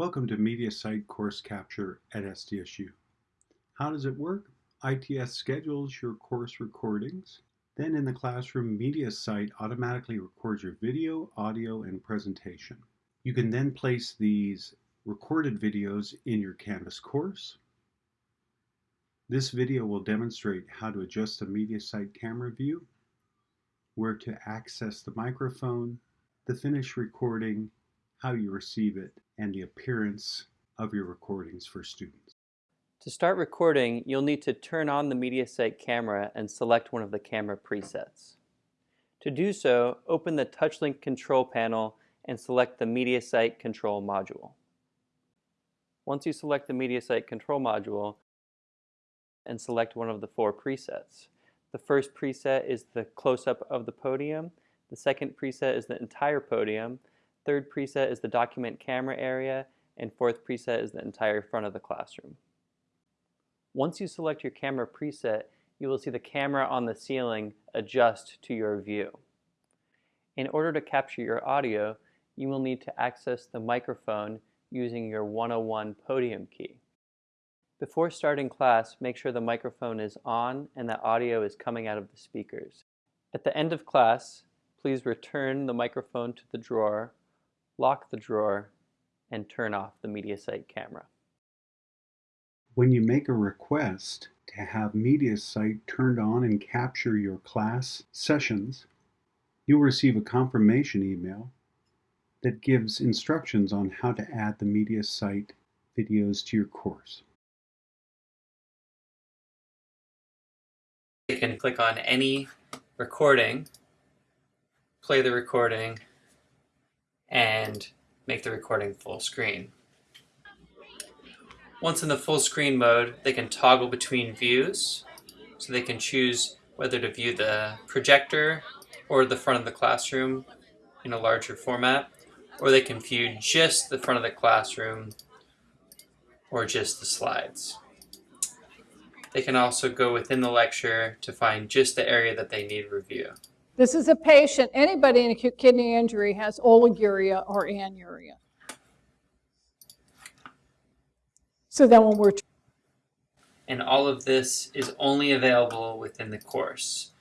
Welcome to MediaSite Course Capture at SDSU. How does it work? ITS schedules your course recordings. Then in the classroom, MediaSite automatically records your video, audio, and presentation. You can then place these recorded videos in your Canvas course. This video will demonstrate how to adjust the MediaSite camera view, where to access the microphone, the finished recording, how you receive it, and the appearance of your recordings for students. To start recording, you'll need to turn on the MediaSite camera and select one of the camera presets. To do so, open the TouchLink control panel and select the MediaSite control module. Once you select the MediaSite control module and select one of the four presets. The first preset is the close-up of the podium, the second preset is the entire podium, Third preset is the document camera area, and fourth preset is the entire front of the classroom. Once you select your camera preset, you will see the camera on the ceiling adjust to your view. In order to capture your audio, you will need to access the microphone using your 101 podium key. Before starting class, make sure the microphone is on and that audio is coming out of the speakers. At the end of class, please return the microphone to the drawer lock the drawer, and turn off the MediaSite camera. When you make a request to have MediaSite turned on and capture your class sessions, you'll receive a confirmation email that gives instructions on how to add the MediaSite videos to your course. You can click on any recording, play the recording, and make the recording full screen. Once in the full screen mode, they can toggle between views. So they can choose whether to view the projector or the front of the classroom in a larger format, or they can view just the front of the classroom or just the slides. They can also go within the lecture to find just the area that they need review. This is a patient, anybody in acute kidney injury has oliguria or anuria. So then when we're and all of this is only available within the course.